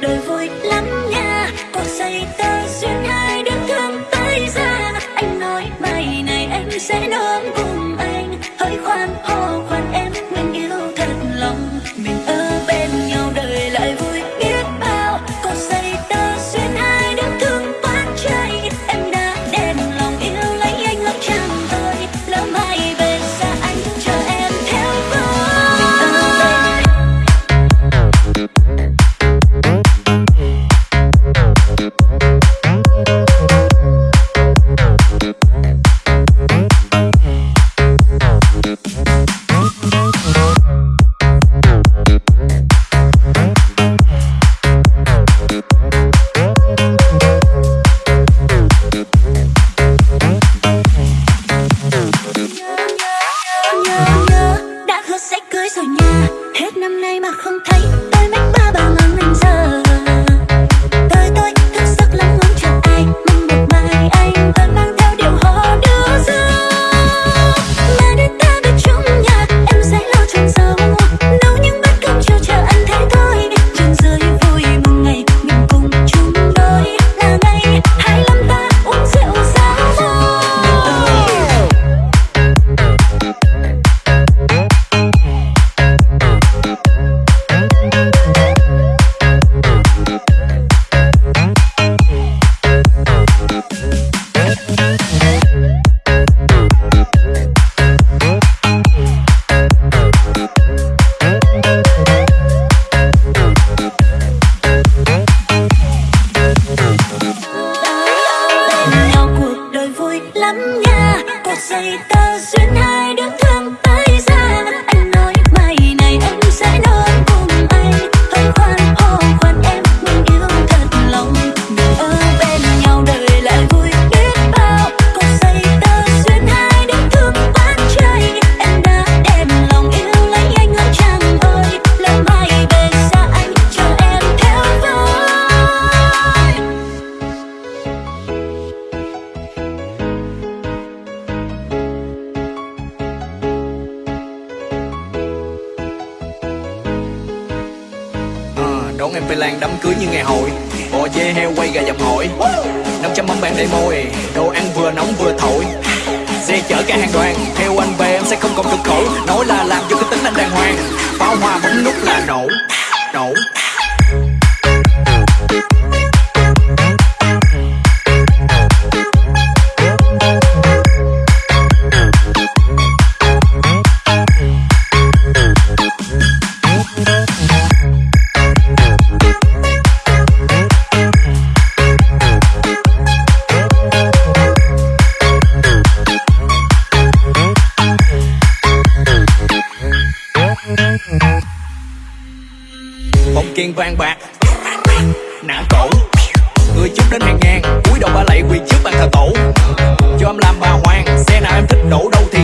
đời vui lắm nha. Cuộc say ta duyên hai đứa thương tay ra. Anh nói mai này em sẽ đón cùng anh. Hỡi khoan hô mà không thấy đôi mắt bên nhau cuộc đời vui lắm nha. Cột dây ta duyên hai đứa thương tới ra anh nói mai này em sẽ em phải Lan đám cưới như ngày hội. Bò dê heo quay gà dập hội 500 mâm bạn đầy môi Đồ ăn vừa nóng vừa thổi. Xe chở cả hàng đoàn, Theo anh về em sẽ không còn cực khổ. Nói là làm cho cái tính anh đàng hoàng, Pháo hoa bấm nút là nổ Nổ. Kiên vàng bạc. Nã cổ, Người chút đến hàng ngàn, cúi đầu ba lạy quỳ trước bàn thờ tổ. Cho em làm bà hoàng, Xe nào em thích đổ đâu thì